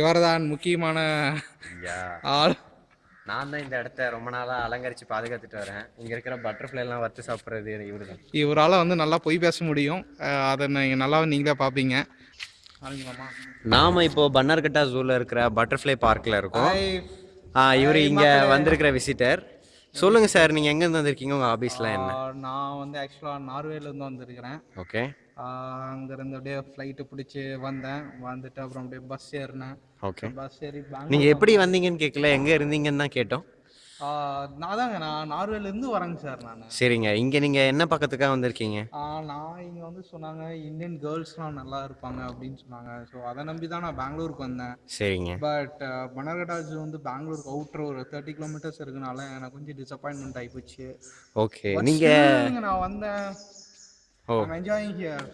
இவர்தான் முக்கியமான ஆள். நான் தான் இந்த இடத்த ரொம்ப நாளா அலங்கரிச்சு பாதுகாத்துட்டு வரேன். இங்க இருக்கிற பட்டர்ஃப்ளை எல்லாம் வறுத்து சாப்பிடுறது இவரு தான் இவரால் வந்து நல்லா பொய் பேச முடியும். அதை நீங்கள் நல்லா நீங்களே பார்ப்பீங்க நாம இப்போ பன்னர்கட்டா ஜூல இருக்கிற பட்டர்ஃப்ளை பார்க்ல இருக்கோம். இவர் இங்க வந்திருக்கிற விசிட்டர் சொல்லுங்க சார் நீங்க எங்க இருந்து வந்திருக்கீங்க? உங்க ஆபீஸ்லாம் என்ன? நான் வந்து ஆக்சுவலாக நார்வேலேருந்து வந்திருக்கிறேன். ஓகே. அங்கேருந்து அப்படியே ஃப்ளைட்டு பிடிச்சி வந்தேன். வந்துட்டு அப்புறம் அப்படியே பஸ் ஏறினேன். ஓகே. பஸ் ஏறி பெங்களூர் நீங்க எப்படி வந்தீங்கன்னு கேட்கல எங்க இருந்தீங்கன்னு தான் கேட்டோம். நான் தாங்க நான் நார்வேலேருந்து வரேங்க சார் நான். சரிங்க. இங்க நீங்க என்ன பக்கத்துக்காக வந்திருக்கீங்க? நான் இங்கே வந்து சொன்னாங்க இந்தியன் கேர்ள்ஸ்லாம் நல்லா இருப்பாங்க அப்படின்னு சொன்னாங்க. ஸோ அதை நம்பி தான் நான் பெங்களூருக்கு வந்தேன். சரிங்க. பட் பனர்கட்டாஜ் வந்து பெங்களூருக்கு அவுட்ரு ஒரு தேர்ட்டி கிலோமீட்டர்ஸ் இருக்கனால எனக்கு கொஞ்சம் டிசப்பாயின்மெண்ட் ஆகிப்போச்சு ஓகே நீங்க நான் வந்தேன். ஓ. Enjoying here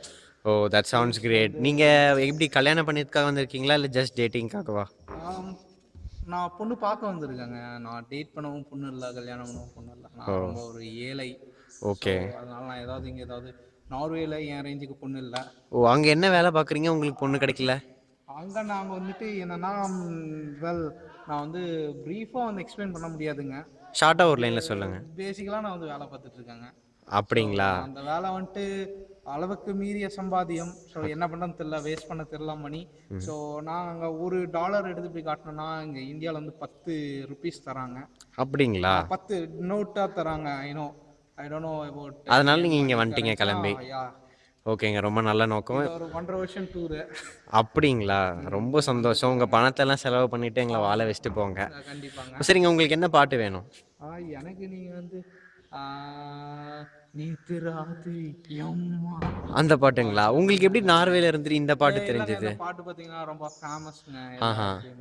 oh that sounds great நீங்க எப்படி கல்யாணம் பண்ணியதுக்காக வந்திருக்கீங்களா? இல்ல ஜஸ்ட் டேட்டிங்காகவா நான் பொண்ணு பார்க்க வந்திருக்கேங்க. நான் டேட் பண்ணவும் பொண்ணு இல்லை கல்யாணம் பண்ணவும் பொண்ணு இல்லை. நான் ரொம்ப ஒரு ஏழை. ஓகே அதனால நான் ஏதாவது இங்கே ஏதாவது நார்வேல என் ரேஞ்சுக்கு பொண்ணு இல்லை. ஓ அங்க என்ன வேலை பாக்குறீங்க உங்களுக்கு பொண்ணு கிடைக்கல? அங்கே நாங்கள் வந்துட்டு என்னன்னா வெல் நான் வந்து ப்ரீஃபாக வந்து எக்ஸ்பிளைன் பண்ண முடியாதுங்க. ஷார்ட்டா ஒரு லைன்ல சொல்லுங்க. பேசிக்கலாக நான் வந்து வேலை பார்த்துட்டு இருக்கேங்க. அப்படிங்களா? அந்த வேலை வந்துட்டு அளவுக்கு மீறிய சம்பாத்தியம். ஸோ என்ன பண்ணுறது தெரியல வேஸ்ட் பண்ண தெரியல மணி. ஸோ நான் அங்கே ஒரு டாலர் எடுத்து போய் காட்டினேன்னா இங்கே இந்தியாவில் வந்து பத்து ருபீஸ் தராங்க. அப்படிங்களா? பத்து நோட்டாக தராங்க. I know I don't know about அதனால நீங்க இங்க வந்துட்டீங்க கிளம்பி. ஓகேங்க ரொம்ப நல்ல நோக்கம். ஒரு ஒன்றரை வருஷம் டூரு அப்படிங்களா? ரொம்ப சந்தோஷம். உங்க பணத்தை எல்லாம் செலவு பண்ணிட்டு எங்களை வாழ வச்சுட்டு போங்க. சரிங்க உங்களுக்கு என்ன பாட்டு வேணும்? ஆ எனக்கு நீங்க வந்து 啊 அந்த பாட்டுங்களா? உங்களுக்கு எப்படி நார்வேல இருந்து இந்த பாட்டு தெரிஞ்சது? பாட்டு பார்த்தீங்கன்னா ரொம்ப ஃபேமஸ்ங்க.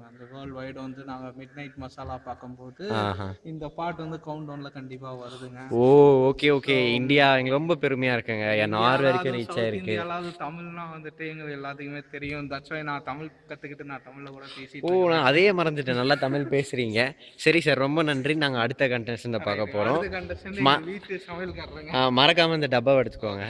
அந்த வேர்ல்ட் வைடு வந்து நாங்கள் மிட் நைட் மசாலா பார்க்கும்போது ஆஹா. இந்த பாட்டு வந்து கவுண்ட் டவுன்ல கண்டிப்பா வருதுங்க. ஓ ஓகே ஓகே இந்தியா எங்களுக்கு ரொம்ப பெருமையா இருக்குங்க. என் நார் வரைக்கும் ரீச் ஆயிருக்கு. இந்தியாவது தமிழ்னா வந்துட்டு எங்க எல்லாத்துக்குமே தெரியும். தட்ஸ் வை நான் தமிழ் கத்துக்கிட்டு நான் தமிழ்ல கூட பேசிட்டு ஓ நான் அதையே மறந்துட்டேன். நல்லா தமிழ் பேசுறீங்க. சரி சார் ரொம்ப நன்றி. நாங்க அடுத்த கண்டஸ்டன்ட் பார்க்க போறோம். எங்க வீட்டு சமையல்காரங்க மறக்காமல் மறக்காம இந்த டப்பாவை எடுத்துக்கோங்க.